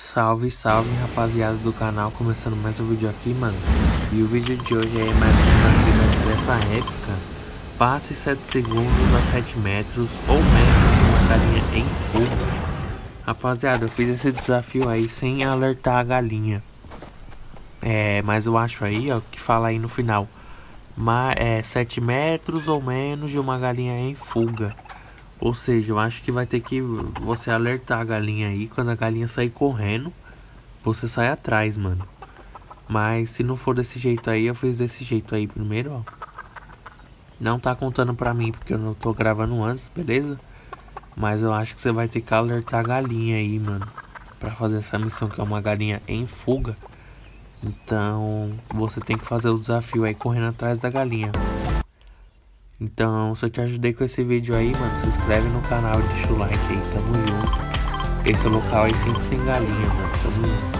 Salve, salve rapaziada do canal, começando mais um vídeo aqui, mano. E o vídeo de hoje é mais um desafio dessa época Passe 7 segundos a 7 metros ou menos de uma galinha em fuga. Rapaziada, eu fiz esse desafio aí sem alertar a galinha. É, mas eu acho aí, ó, que fala aí no final. Mas, é, 7 metros ou menos de uma galinha em fuga ou seja, eu acho que vai ter que você alertar a galinha aí. Quando a galinha sair correndo, você sai atrás, mano. Mas se não for desse jeito aí, eu fiz desse jeito aí primeiro, ó. Não tá contando pra mim, porque eu não tô gravando antes, beleza? Mas eu acho que você vai ter que alertar a galinha aí, mano. Pra fazer essa missão, que é uma galinha em fuga. Então, você tem que fazer o desafio aí correndo atrás da galinha. Então, se eu te ajudei com esse vídeo aí, mano, se inscreve no canal, deixa o like aí, tamo junto. Esse local aí sempre tem galinha, mano, tamo junto.